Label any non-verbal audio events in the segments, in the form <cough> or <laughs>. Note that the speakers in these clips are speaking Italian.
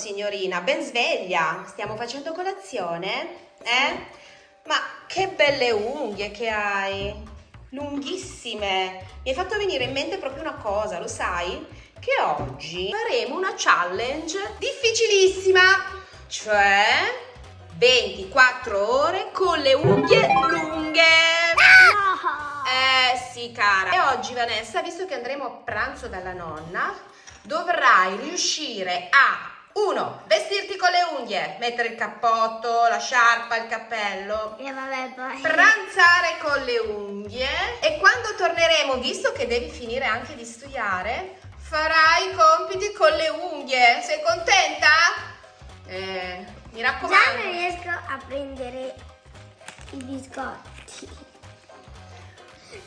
signorina, ben sveglia. Stiamo facendo colazione? Eh? Ma che belle unghie che hai! Lunghissime! Mi hai fatto venire in mente proprio una cosa, lo sai? Che oggi faremo una challenge difficilissima, cioè 24 ore con le unghie lunghe. Eh sì, cara. E oggi, Vanessa, visto che andremo a pranzo dalla nonna, dovrai riuscire a uno, vestirti con le unghie, mettere il cappotto, la sciarpa, il cappello. E vabbè, poi. Pranzare con le unghie e quando torneremo, visto che devi finire anche di studiare, farai i compiti con le unghie. Sei contenta? Eh, mi raccomando. Già non riesco a prendere i biscotti.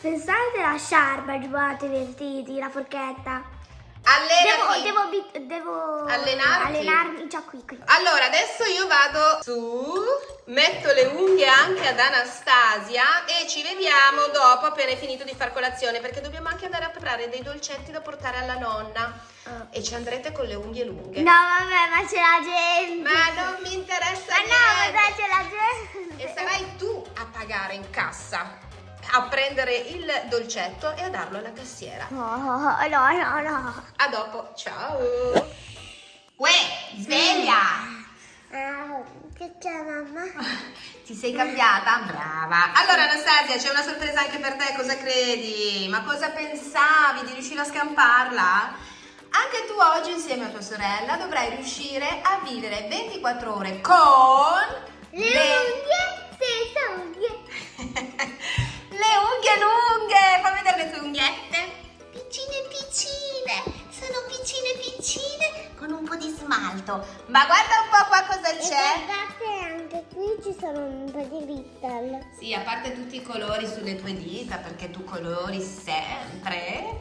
Pensate alla sciarpa, il giubbotto, i vestiti, la forchetta. Allenati. Devo, devo, devo Allenarti? allenarmi già qui, qui. Allora, adesso io vado su, metto le unghie anche ad Anastasia e ci vediamo dopo appena hai finito di far colazione perché dobbiamo anche andare a preparare dei dolcetti da portare alla nonna Oh. e ci andrete con le unghie lunghe. No, vabbè, ma c'è la gente. Ma non mi interessa Ma no, niente. ma c'è la gente. E sarai tu a pagare in cassa, a prendere il dolcetto e a darlo alla cassiera. No, no, no, no. A dopo, ciao! Uè, sveglia! Ah, che c'è mamma? <laughs> Ti sei cambiata? Brava! Allora Anastasia, c'è una sorpresa anche per te, cosa credi? Ma cosa pensavi di riuscire a scamparla? Anche tu oggi insieme a tua sorella dovrai riuscire a vivere 24 ore con Ma guarda un po' qua cosa E c'è. guardate anche qui ci sono un po' di little. Sì, a parte tutti i colori sulle tue dita, perché tu colori sempre.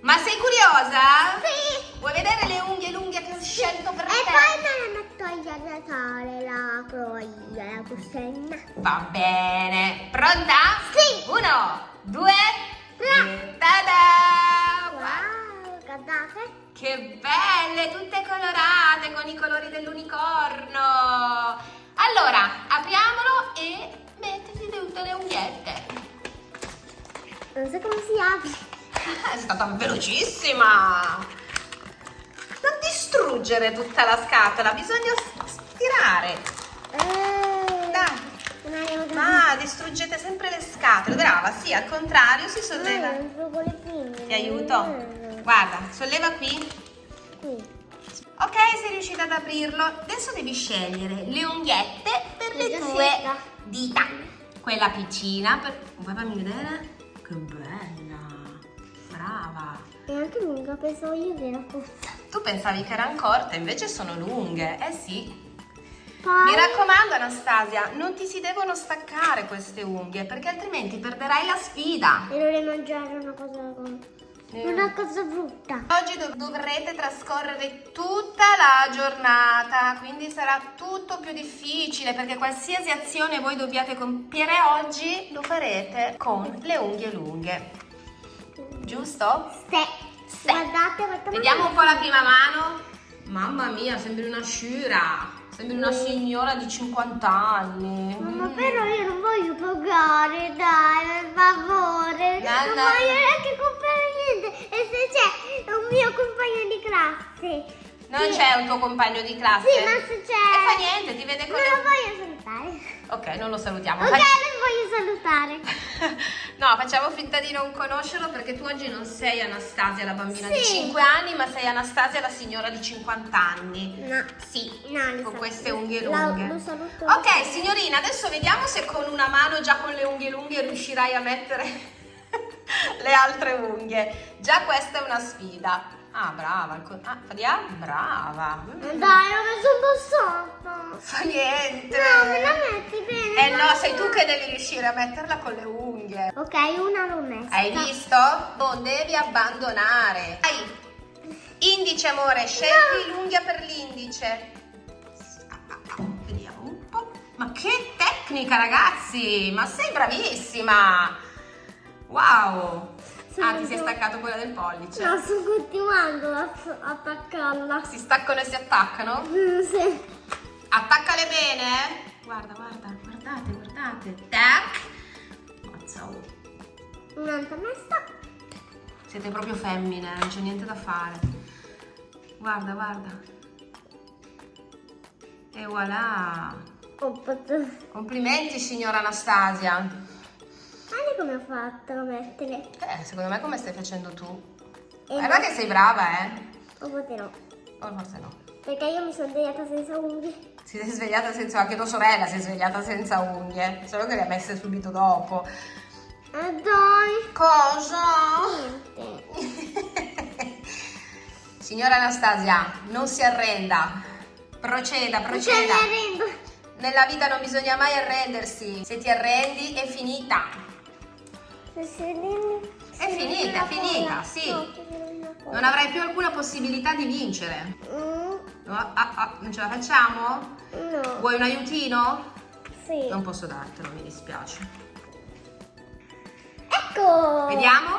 Ma sei curiosa? Sì. Vuoi vedere le unghie lunghe che ho scelto per E te? poi me la metto a Natale la croia, la costenna. Va bene. Pronta? Sì. Uno, due, Tre. e tada! Che belle, tutte colorate con i colori dell'unicorno. Allora, apriamolo e mettiti tutte le unghiette. Non so come si apre. <laughs> È stata velocissima! Non distruggere tutta la scatola, bisogna stirare. Eh, Dai. non avevo capito. Ma distruggete sempre le scatole. Brava, sì, al contrario si solleva. Ti aiuto? Guarda, solleva qui. Qui. Ok, sei riuscita ad aprirlo. Adesso devi scegliere le unghiette per le tue dita. Quella piccina. Per... Vuoi farmi vedere? Che bella. Brava. E anche lunga, pensavo io che era corta. Tu pensavi che erano corte, invece sono lunghe. Eh sì. Poi... Mi raccomando Anastasia, non ti si devono staccare queste unghie perché altrimenti perderai la sfida. E dovrei mangiare una cosa... Eh. Una cosa brutta. Oggi dov- dovrete trascorrere tutta la giornata, quindi sarà tutto più difficile perché qualsiasi azione voi dobbiate compiere oggi lo farete con le unghie lunghe. Giusto? Se. Sì. Guardate, guardate. Vediamo un po' la prima mano. Mamma mia, sembri una sciura. Sembri una signora di 50 anni. Mamma, Mm. però io non voglio pagare, dai, per favore. No, non no. voglio neanche comprare niente. E se c'è un mio compagno di classe. Non Sì. c'è un tuo compagno di classe? Sì, ma se c'è... E fa niente, ti vede con Non lo voglio salutare. Ok, non lo salutiamo. Ok, Fac- non voglio salutare. <laughs> No, facciamo finta di non conoscerlo perché tu oggi non sei Anastasia, la bambina di Sì. 5 anni, ma sei Anastasia, la signora di 50 anni. No. Sì, No, con queste unghie La- lunghe. lo saluto. Ok, signorina, adesso vediamo se con una mano già con le unghie lunghe riuscirai a mettere <laughs> le altre unghie. Già questa è una sfida. Ah, brava. il Ah, Fadia? Brava. Dai, non mi sono passata. Fa niente. No, me la metti bene. Eh no, sei tu che devi riuscire a metterla con le unghie. Ok, una l'ho messa. Hai visto? Non devi abbandonare. Dai. Indice, amore, scegli l'unghia per l'indice. Vediamo un po'. Ma che tecnica, ragazzi! Ma sei bravissima! Wow! Ah, ti sei staccato quella del pollice. No, sto continuando a attaccarla. Si staccano e si attaccano? Mm, Sì. Attaccale bene. Guarda, guarda, guardate, guardate. Tac. Mazza, oh. Un'altra messa. Siete proprio femmine, non c'è niente da fare. Guarda, guarda. E voilà. Complimenti, signora Anastasia. Guarda come ho fatto a mettere. Eh, secondo me come stai facendo tu? E Guarda che sei brava, eh. O forse no. O forse no. Perché io mi sono svegliata senza unghie. Si sei svegliata senza... Anche tua sorella si è svegliata senza unghie. Solo che le ha messe subito dopo. Ah dai. Cosa? Niente. <laughs> Signora Anastasia, non si arrenda. Proceda, Non proceda. mi arrendo. Nella vita non bisogna mai arrendersi. Se ti arrendi è finita. È finita, è finita, sì. No. Non avrai più alcuna possibilità di vincere. Mm, Ah, ah, ah, non ce la facciamo? no. Vuoi un aiutino? Sì. Non posso dartelo, mi dispiace. Ecco. Vediamo?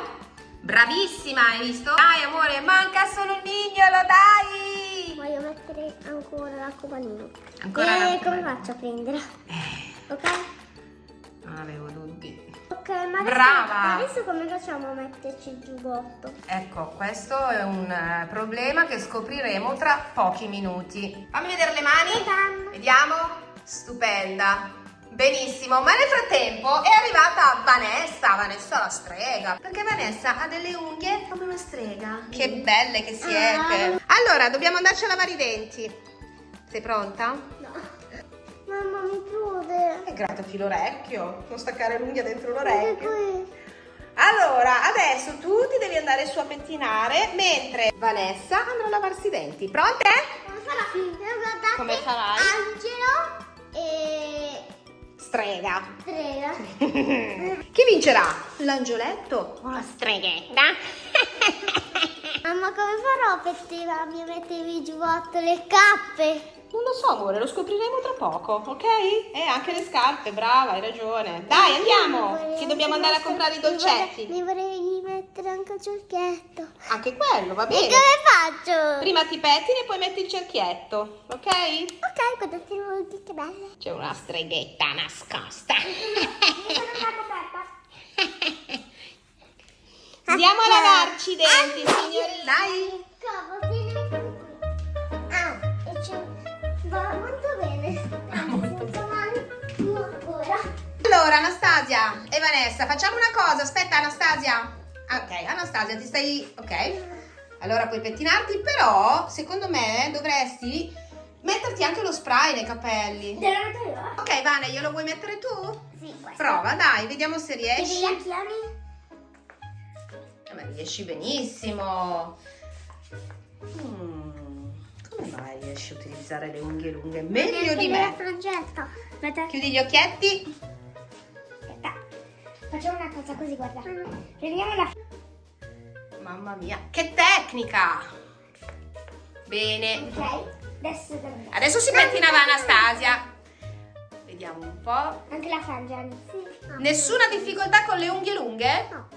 Bravissima, hai visto? Dai amore, manca solo il mignolo, dai! Voglio mettere ancora l'arcobaleno. Ancora e come faccio a prendere? Eh, Ok? non avevo dubbi. Ok, ma adesso, Brava. adesso come facciamo a metterci il giubbotto? Ecco, questo è un eh, problema che scopriremo tra pochi minuti. Fammi vedere le mani. Vediamo. Vediamo. Stupenda. Benissimo, ma nel frattempo è arrivata Vanessa, Vanessa la strega, perché Vanessa ha delle unghie come una strega. Che belle che siete. Allora, dobbiamo andarci a lavare i denti. Sei pronta? No. Mamma mi chiude. Grattati l'orecchio, non staccare l'unghia dentro l'orecchio. Allora, adesso tu ti devi andare su a pettinare, mentre Vanessa andrà a lavarsi i denti. Pronte? Come farà? Guardate. Come farai? Angelo e Strega. Strega. <laughs> Chi vincerà? L'angioletto o la streghetta? <laughs> Mamma come farò a pettinarmi e mettermi il giubbotto le cappe? Non lo so, amore, lo scopriremo tra poco, ok? E anche le scarpe, brava, hai ragione. Dai, andiamo, Mi che dobbiamo andare a comprare i mi dolcetti. Mi vorrei mettere anche il cerchietto. Anche quello, va E bene. come faccio? Prima ti pettini e poi metti il cerchietto, ok? Ok, vuoi dire che belle. C'è una streghetta nascosta. <laughs> <laughs> Mi sono già coperta. Andiamo a lavarci i denti, signori. Dai. Cavolo, vieni qui. Ah. Va molto bene. Allora, Anastasia e Vanessa, facciamo una cosa. Aspetta, Anastasia. Ah, Ok, Anastasia, ti stai... Ok. Allora puoi pettinarti, però, secondo me, dovresti metterti anche lo spray nei capelli. Te lo metto io? Ok, Vane, glielo vuoi mettere tu? Sì, questo. Prova, dai, vediamo se riesci. Ma riesci benissimo. Mm, come mai riesci a utilizzare le unghie lunghe meglio di me? Chiudi gli occhietti. Aspetta. Facciamo una cosa così, guarda. Prendiamo la... Mamma mia, che tecnica! Bene. Ok? Adesso. Adesso si pettinava Anastasia. Vediamo un po'. Anche la frangia. Sì. Nessuna difficoltà con le unghie lunghe? No.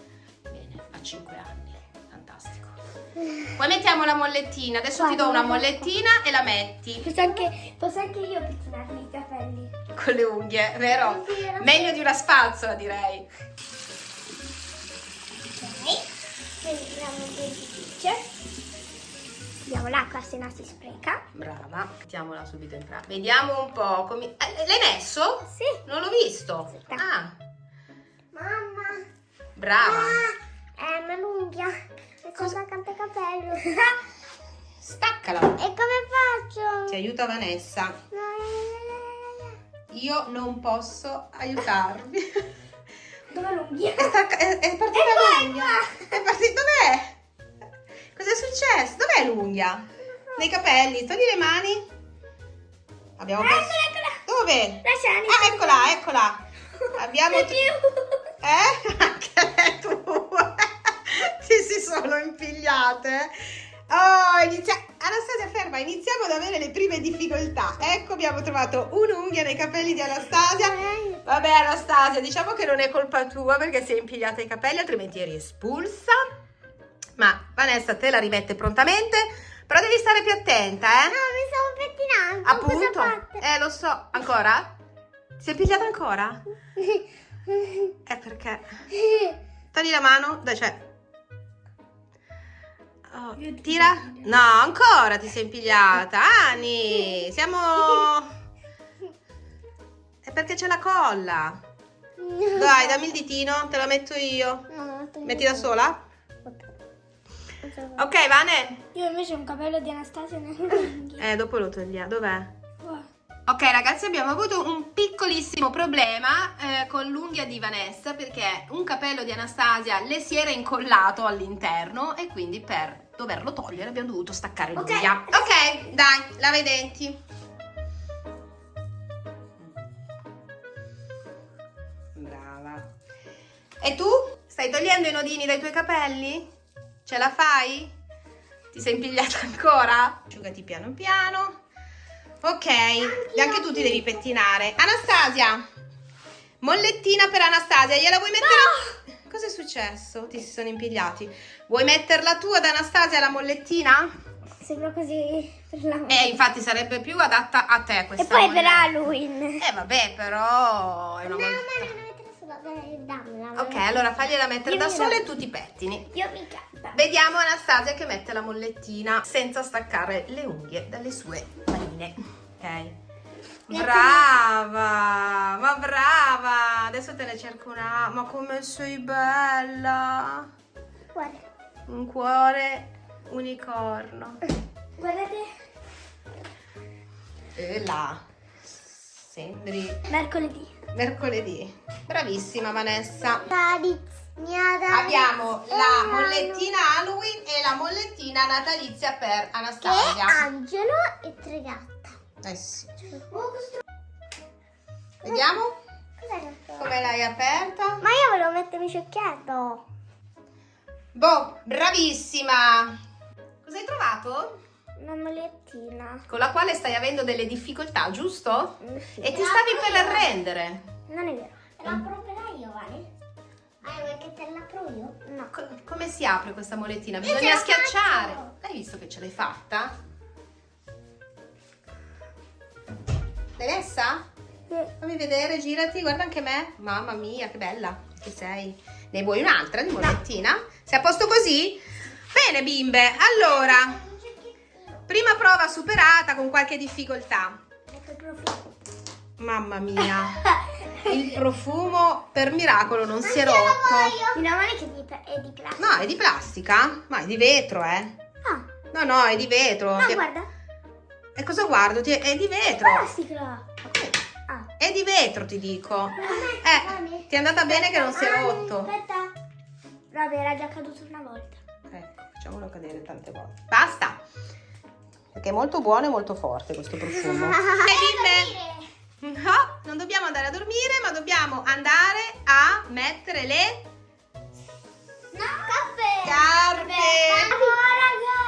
Bene, a 5 anni. Fantastico. Poi mettiamo la mollettina. Adesso ti do una mollettina e la metti Posso anche, posso anche io pettinarmi i capelli. con le unghie, vero? Sì. Meglio di una spazzola, direi. Ok. Prendiamo un dentifricio. Diamo l'acqua se no si spreca. Brava, mettiamola subito in pratica. Vediamo un po'. come- eh, L'hai messo? Sì. Non l'ho visto. Aspetta. Ah, Mamma. brava. Ah, è una l'unghia. E cosa il capello. <laughs> e Staccala. come faccio? Ti aiuta Vanessa. Io non posso aiutarvi. <laughs> Dove l'unghia? È, è- è partita l'unghia. È partita. Dov'è? Cos'è successo? Dov'è l'unghia? Nei capelli. Togli le mani. Abbiamo perso. Eccola, eccola. Dove? Lasciali. Ah, eccola, eccola. <laughs> Abbiamo. Eh? Anche le Ti <laughs> si sono impigliate. Oh, inizia... Anastasia, ferma, iniziamo ad avere le prime difficoltà. Ecco, abbiamo trovato un'unghia nei capelli di Anastasia. Vabbè Anastasia, diciamo che non è colpa tua perché sei impigliata i capelli, altrimenti eri espulsa. Ma Vanessa te la rimette prontamente, però devi stare più attenta, eh? No, mi stavo pettinando. Appunto. Eh, lo so. Ancora? Si è pigliata ancora? <laughs> Eh, perché? Togli la mano. Dai, cioè... Oh, tira. No, ancora ti sei impigliata. Ani, siamo... È perché c'è la colla. Dai, dammi il ditino, te la metto io. Metti da sola? Ok, Vane. Io invece ho un capello di Anastasia. Eh, dopo lo togliamo. Dov'è? Ok ragazzi abbiamo avuto un piccolissimo problema eh, con l'unghia di Vanessa perché un capello di Anastasia le si era incollato all'interno e quindi per doverlo togliere abbiamo dovuto staccare Ok. l'unghia. Ok, dai, lava i denti. Brava. E tu? Stai togliendo i nodini dai tuoi capelli? Ce la fai? Ti sei impigliata ancora? Asciugati piano piano. Ok, e anche tu ti devi pettinare. Anastasia, mollettina per Anastasia, gliela vuoi mettere? Cosa è successo? Ti si sono impigliati. Vuoi metterla tu ad Anastasia la mollettina? Sembra così per Eh, infatti sarebbe più adatta a te questa E poi per molletta. Halloween. Eh, vabbè, però è una No, molletta. sulla dai, dammela. Ok, allora fagliela mettere Io da sola e tu ti pettini. Io mi canta. Vediamo Anastasia che mette la mollettina senza staccare le unghie dalle sue manine. Ok. Brava, ma brava. Adesso te ne cerco una. Ma come sei bella. Guarda. Un cuore unicorno. Guardate. E là. Sembri Mercoledì. mercoledì. Bravissima Vanessa. Abbiamo Abbiamo la mollettina Halloween e la mollettina natalizia per Che Anastasia. Angelo e Tregatta. Eh sì. Oh, questo... Vediamo come l'hai aperta. Ma io volevo mettermi ciocchietto. Boh, bravissima. Cosa hai trovato? Una molettina. Con la quale stai avendo delle difficoltà, giusto? Mm, sì. E ti stavi per arrendere. Non è vero. La proverai io, Vale? Ah, vuoi che te la apro io? No. Co- come si apre questa molettina? Bisogna schiacciare. L'hai visto che ce l'hai fatta? L'hai messa? Sì. Fammi vedere, girati, guarda anche me. Mamma mia, che bella che sei. Ne vuoi un'altra di molettina? Sei a posto così? Bene, bimbe. Allora, prima prova superata con qualche difficoltà. Mamma mia, <laughs> il profumo per miracolo non si è rotto. Meno male che è di plastica. No, è di plastica? Ma è di vetro, eh. Ah, No, no, è di vetro. no Ti- guarda. E cosa guardo? Ti- È di vetro. Plastica. Ah. È di vetro, ti dico. Vale. Eh, ti è andata bene che non si è Ah, rotto. Aspetta. Vabbè, era già caduto una volta. Ecco, facciamolo cadere tante volte. Basta. Perché è molto buono e molto forte questo profumo. <laughs> Eh, bimbe, no, non dobbiamo andare a dormire, ma dobbiamo andare a mettere le No, caffè. Scarpe. raga.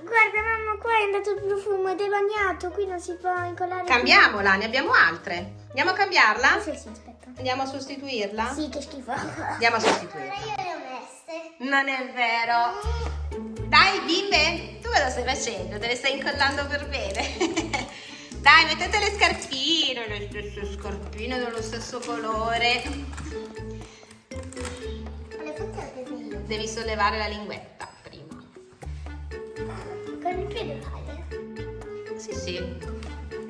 Guarda, mamma, qua è andato il profumo ed è bagnato. Qui non si può incollare. Cambiamola, ne abbiamo altre. Andiamo a cambiarla? Sì, sì, aspetta. Andiamo a sostituirla? Sì, che schifo. Andiamo a sostituirla. io le ho messe. Non è vero. Dai, bimbe, tu me lo stai facendo, te le stai incollando per bene. <laughs> Dai, mettete le scarpine, le stesse scarpine dello stesso colore. Devi sollevare la linguetta prima. Con il piede vale. Sì, sì.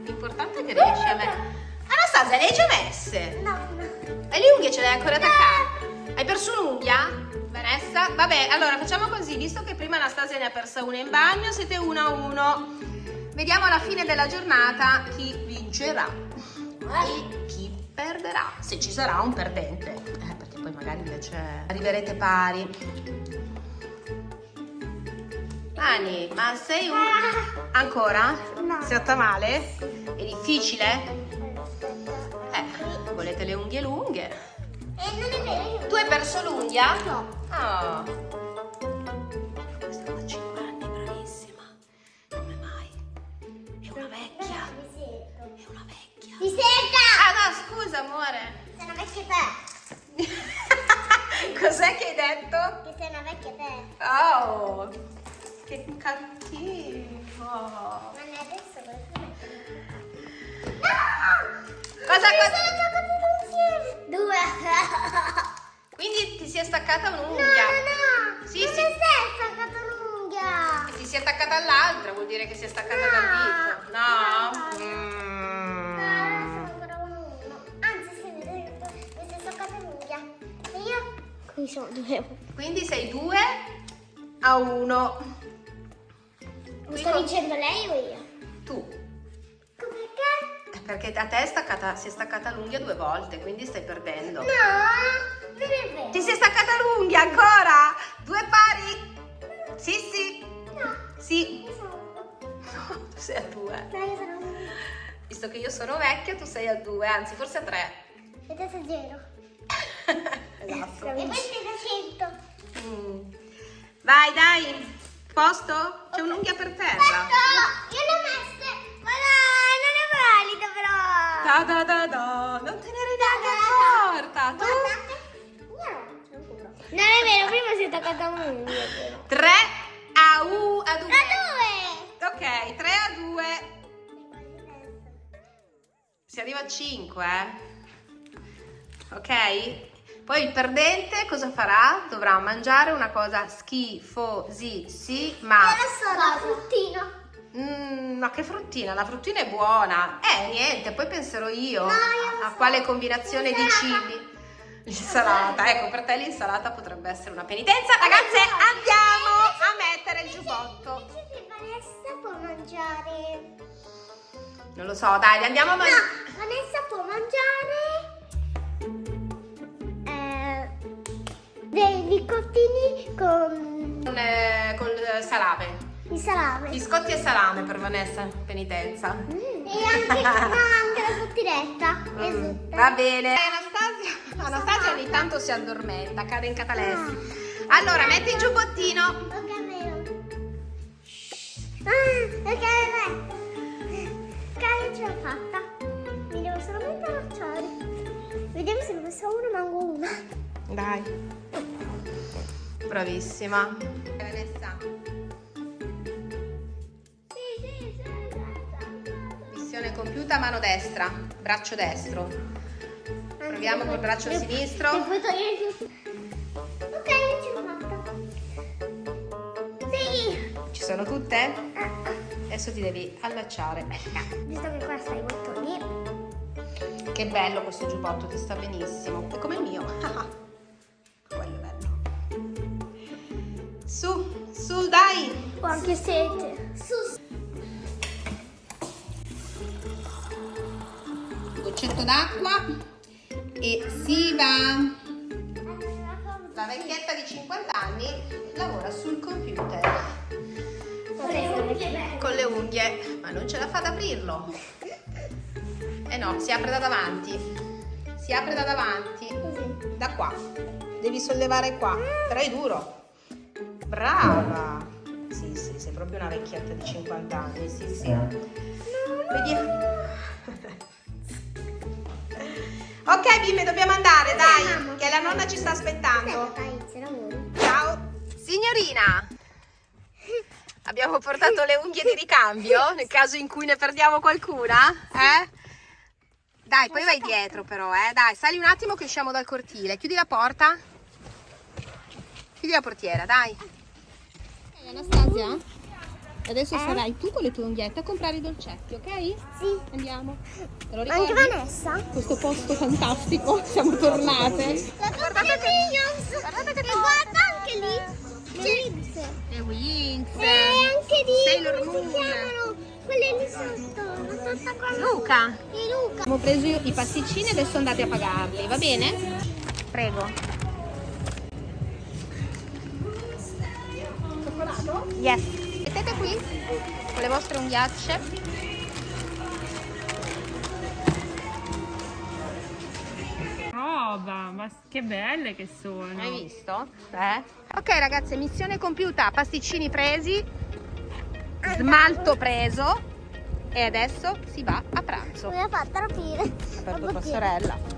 L'importante è che riesci a mettere. Anastasia, le hai già messe? No, no. E le unghie ce le hai ancora attaccate? Hai perso un'unghia? Vanessa? Vabbè, allora facciamo così, visto che prima Anastasia ne ha persa una in bagno, siete uno a uno. Vediamo alla fine della giornata chi vincerà e chi perderà, se ci sarà un perdente. Eh, perché poi magari invece arriverete pari. Ani, ma sei un... Ancora? No. Si fatta male? È difficile? Eh, volete le unghie lunghe? Eh, non è vero. Tu hai perso l'unghia? No. Ah. Che cattivo. Ma adesso Cosa, Mi cosa? sono giocati insieme. Due. <laughs> Quindi ti si è staccata No, un'unghia. no, no. Sì, non sì. mi sei staccata l'unghia. E ti si è attaccata all'altra, vuol dire che si è staccata No. dal dito. No? No. Mm. No, sono ancora uno uno. Anzi, sì, mi sei mi sei staccata l'unghia. E io? Qui sono due. Quindi sei 2 a 1. Mi sta vincendo lei o io? Tu. Perché? Perché a te è staccata- si è staccata l'unghia due volte, quindi stai perdendo. No, non è vero. Ti è staccata l'unghia ancora? Due pari? Sì, sì. No, Sì. io sono. No, tu sei a due. No, io sono. Visto che io sono vecchia, tu sei a due, anzi forse a tre. E te sei zero. <laughs> esatto. E poi sei da 100. Mm. Vai, dai. Posto? C'è un'unghia per terra. Aspetta, io le ho messe. Ma dai, non è valido però. Da da da da. Non te ne eri neanche accorta. Tu? Guardate. No, Non è vero, prima si è attaccata un'unghia. 3 a 1 a 2. A Ok, 3 a 2. due. Si arriva a 5, eh? Ok? Poi il perdente cosa farà? Dovrà mangiare una cosa schifosissima. Adesso la fruttino. Mm, ma che fruttina? La fruttina è buona. Eh, niente, poi penserò io No, io a so. quale combinazione di cibi. L'insalata, ecco, per te l'insalata potrebbe essere una penitenza. Ragazze, andiamo a mettere il giubbotto. Che Vanessa può mangiare. Non lo so, dai, andiamo a No, mangiare. Vanessa può mangiare con Con, eh, col salame. il salame. Biscotti e salame per Vanessa, penitenza. E anche, no, anche la fruttinetta. Mm, va bene. Anastasia, Anastasia ogni tanto si addormenta, cade in catalessi. Allora, metti il giubbottino. Ok, vero. Ah, ok, vai. Ok, ce l'ho fatta. Mi devo solamente allacciare. Vediamo se ne messo uno, manco una. Dai. Bravissima. Vanessa, missione compiuta, mano destra, braccio destro. Proviamo col braccio sinistro. Ok, l'ho fatta. Sì. Ci sono tutte? Adesso ti devi allacciare. Visto che qua sta i bottoni. Che bello questo giubbotto, ti sta benissimo. È come il mio. <laughs> sete. Su. Goccetto d'acqua e si va. La vecchietta di 50 anni lavora sul computer con le unghie, ma non ce la fa ad aprirlo. Eh no, si apre da davanti. Si apre da davanti. Da qua. Devi sollevare qua. Però è duro. Brava. Sì, sì, sei proprio una vecchietta di 50 anni. Sì, sì. Vediamo. Ok, bimbe, dobbiamo andare, dai, mamma. che la nonna ci sta aspettando. Ciao. Signorina, abbiamo portato le unghie di ricambio <laughs> nel caso in cui ne perdiamo qualcuna, eh? Dai, poi vai dietro però, eh? Dai, sali un attimo che usciamo dal cortile. Chiudi la porta. Chiudi la portiera, dai. Anastasia, adesso sarai tu con le tue unghiette a comprare i dolcetti, ok? Sì. Andiamo. Te lo Anche Vanessa. Questo posto fantastico, <laughs> siamo tornate. Guardate che Minions. guardate che E guarda anche lì. Le linze. Le Wings. E anche lì. Sailor come si Moon. chiamano? Quelle lì sotto. La sotto qua. Luca. Di Luca. Abbiamo preso i pasticcini e adesso andate a pagarli, va bene? Prego. Cioccolato? Yes. Mettete qui con le vostre unghiacce. roba, ma che belle che sono. Hai visto? Eh? Ok ragazze, missione compiuta, pasticcini presi, smalto preso e adesso si va a pranzo. Mi ha fatto rapire. Per tua sorella.